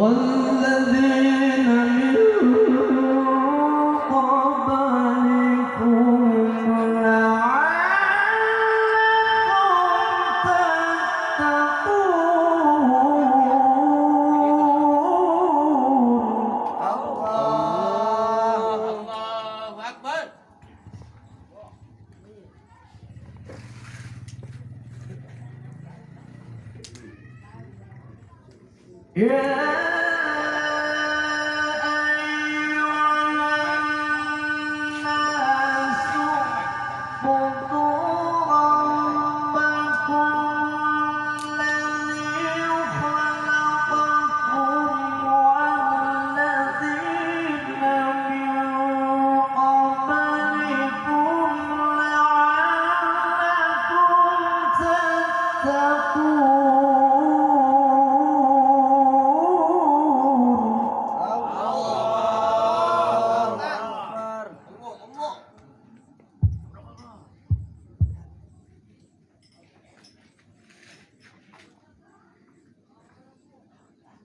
원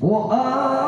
我爱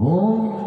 Om